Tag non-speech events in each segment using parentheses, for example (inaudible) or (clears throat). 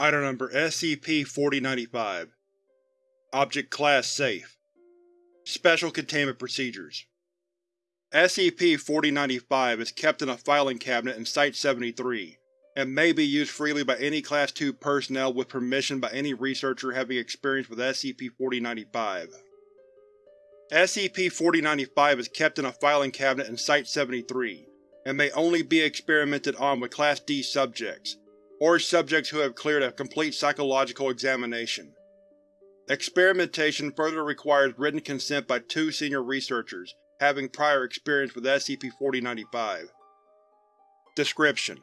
Item Number SCP-4095 Object Class Safe. Special Containment Procedures. SCP-4095 is kept in a filing cabinet in Site-73, and may be used freely by any Class II personnel with permission by any researcher having experience with SCP-4095. SCP-4095 is kept in a filing cabinet in Site-73, and may only be experimented on with Class D subjects, or subjects who have cleared a complete psychological examination. Experimentation further requires written consent by two senior researchers having prior experience with SCP-4095. Description: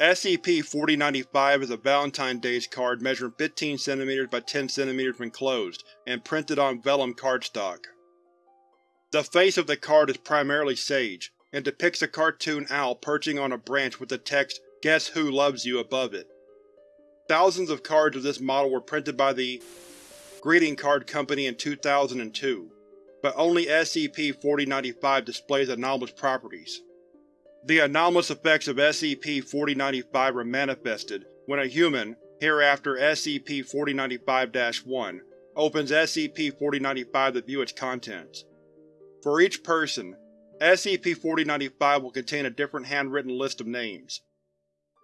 SCP-4095 is a Valentine's card measuring 15 cm by 10 cm when closed, and printed on vellum cardstock. The face of the card is primarily sage, and depicts a cartoon owl perching on a branch with the text Guess Who Loves You above it. Thousands of cards of this model were printed by the Greeting Card Company in 2002, but only SCP-4095 displays anomalous properties. The anomalous effects of SCP-4095 are manifested when a human, hereafter SCP-4095-1, opens SCP-4095 to view its contents. For each person, SCP-4095 will contain a different handwritten list of names.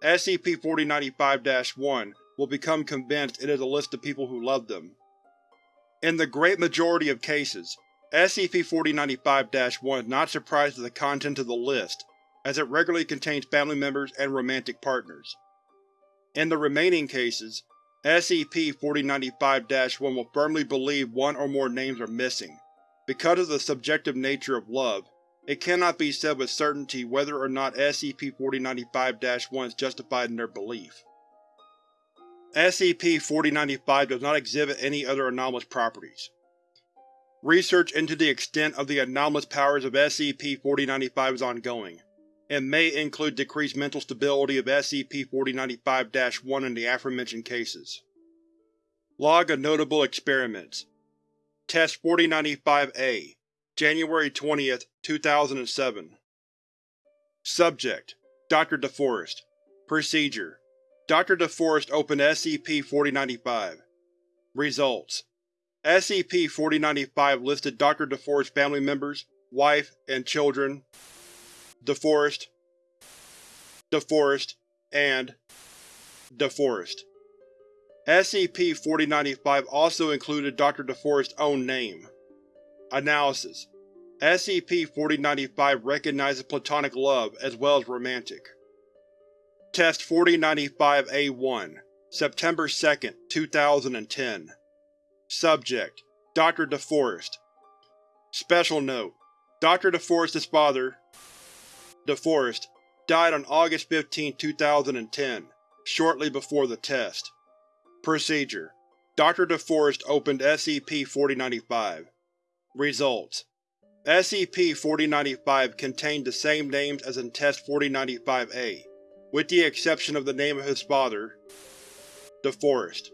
SCP-4095-1 will become convinced it is a list of people who love them. In the great majority of cases, SCP-4095-1 is not surprised at the content of the list, as it regularly contains family members and romantic partners. In the remaining cases, SCP-4095-1 will firmly believe one or more names are missing. Because of the subjective nature of love, it cannot be said with certainty whether or not SCP-4095-1 is justified in their belief. SCP-4095 does not exhibit any other anomalous properties. Research into the extent of the anomalous powers of SCP-4095 is ongoing, and may include decreased mental stability of SCP-4095-1 in the aforementioned cases. Log of Notable Experiments Test 4095-A January 20, 2007 Subject: Dr. DeForest Procedure: Dr. DeForest opened SCP-4095 Results: SCP-4095 listed Dr. DeForest's family members, wife, and children DeForest DeForest and DeForest. SCP-4095 also included Dr. DeForest's own name. Analysis: SCP-4095 recognizes platonic love as well as romantic. Test 4095-A1 September 2, 2010 Subject: Dr. DeForest Special Note: Dr. DeForest's father, DeForest, died on August 15, 2010, shortly before the test. Procedure: Dr. DeForest opened SCP-4095. Results: SCP-4095 contained the same names as in Test 4095-A, with the exception of the name of his father, DeForest.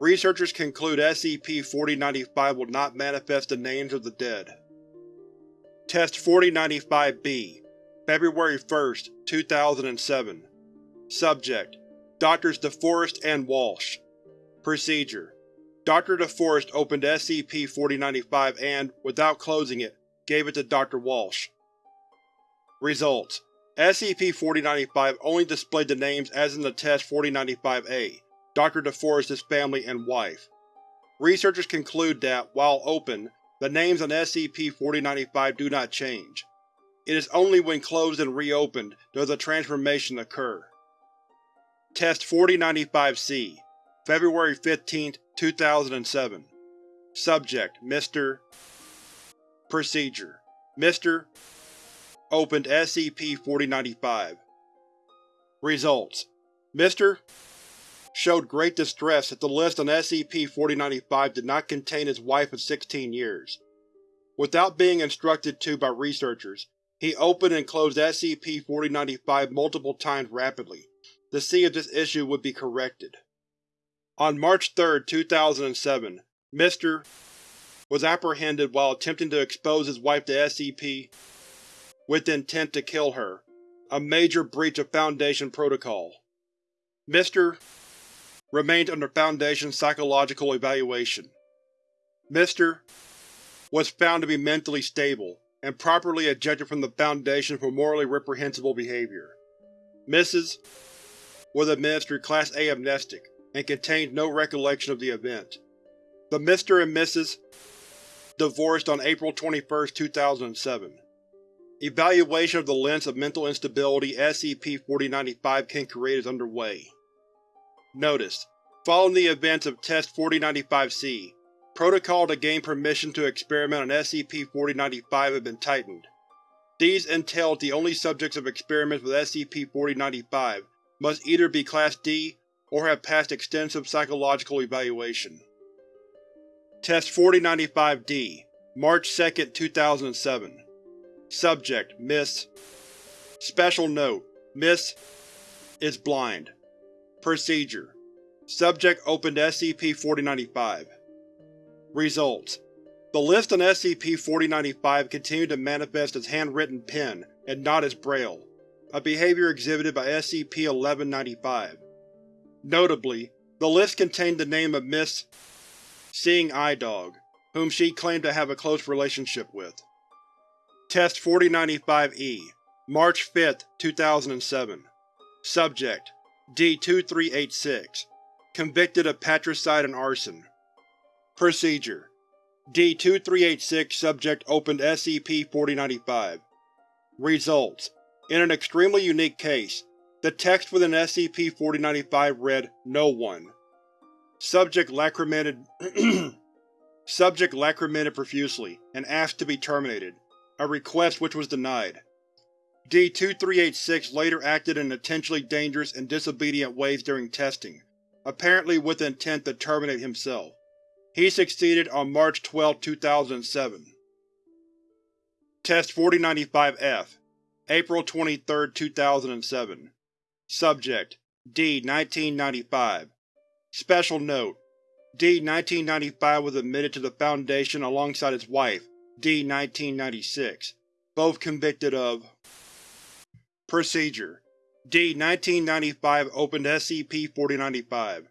Researchers conclude SCP-4095 will not manifest the names of the dead. Test 4095-B February 1, 2007 Subject: Drs. DeForest and Walsh Procedure: Dr. DeForest opened SCP-4095 and, without closing it, gave it to Dr. Walsh. Results: SCP-4095 only displayed the names as in the Test 4095-A, Dr. DeForest's family and wife. Researchers conclude that, while open, the names on SCP-4095 do not change. It is only when closed and reopened does a transformation occur. Test 4095-C February 15, 2007 Subject: Mr. Procedure: Mr. Opened SCP-4095 Results: Mr. showed great distress that the list on SCP-4095 did not contain his wife of 16 years. Without being instructed to by researchers, he opened and closed SCP-4095 multiple times rapidly, to see if this issue would be corrected. On March 3, 2007, Mr. was apprehended while attempting to expose his wife to SCP with intent to kill her, a major breach of Foundation protocol. Mr. remains under Foundation psychological evaluation. Mr. was found to be mentally stable and properly ejected from the Foundation for morally reprehensible behavior. Mrs. was administered Class A amnestic and contained no recollection of the event. The Mr. and Mrs. divorced on April 21, 2007. Evaluation of the lengths of mental instability SCP-4095 can create is underway. Notice: Following the events of Test-4095-C, protocol to gain permission to experiment on SCP-4095 have been tightened. These entail the only subjects of experiments with SCP-4095 must either be Class D or have passed extensive psychological evaluation. Test-4095-D March 2, 2007 Subject: Miss Special Note: Miss is blind. Procedure: Subject opened SCP-4095. Results: The list on SCP-4095 continued to manifest as handwritten pen and not as Braille, a behavior exhibited by SCP-1195. Notably, the list contained the name of Miss Seeing Eye Dog, whom she claimed to have a close relationship with. Test 4095-E March 5, 2007 Subject: D-2386 Convicted of patricide and arson. Procedure: D-2386 Subject opened SCP-4095 Results: In an extremely unique case, the text within SCP-4095 read No one. Subject lacrimated (clears throat) Subject lacrimated profusely and asked to be terminated a request which was denied. D-2386 later acted in intentionally dangerous and disobedient ways during testing, apparently with intent to terminate himself. He succeeded on March 12, 2007. Test 4095-F April 23, 2007 Subject: D-1995 Special Note: D-1995 was admitted to the Foundation alongside his wife, D-1996, both convicted of Procedure. D-1995 opened SCP-4095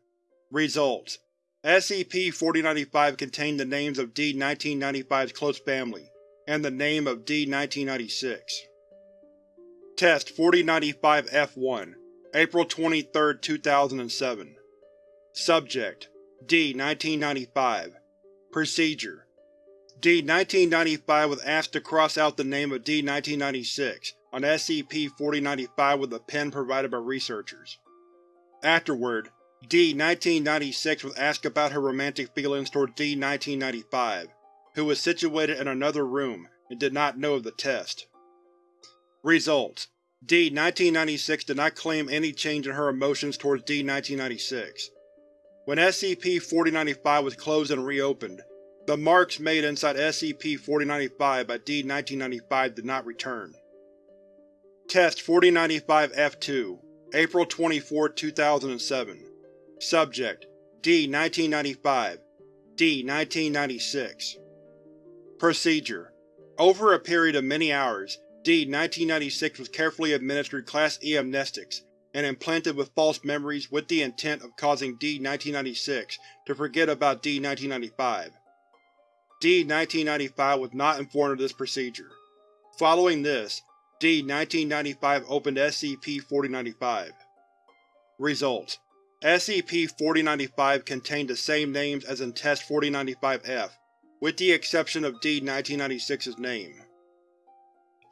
Results SCP-4095 contained the names of D-1995's close family, and the name of D-1996. Test 4095-F1 April 23, 2007 Subject. D-1995 Procedure. D-1995 was asked to cross out the name of D-1996 on SCP-4095 with a pen provided by researchers. Afterward, D-1996 was asked about her romantic feelings toward D-1995, who was situated in another room and did not know of the test. Results: D-1996 did not claim any change in her emotions towards D-1996. When SCP-4095 was closed and reopened, the marks made inside SCP-4095 by D-1995 did not return. Test 4095-F2 April 24, 2007 Subject: D-1995 D-1996 Procedure: Over a period of many hours, D-1996 was carefully administered Class E amnestics and implanted with false memories with the intent of causing D-1996 to forget about D-1995. D-1995 was not informed of this procedure. Following this, D-1995 opened SCP-4095. Results: SCP-4095 contained the same names as in Test-4095-F, with the exception of D-1996's name.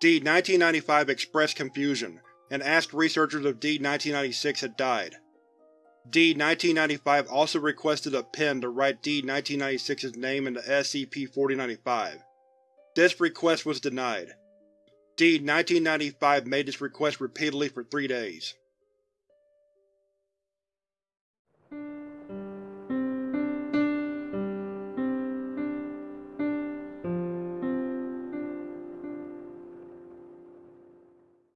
D-1995 expressed confusion and asked researchers if D-1996 had died. D-1995 also requested a pen to write D-1996's name into SCP-4095. This request was denied. D-1995 made this request repeatedly for three days.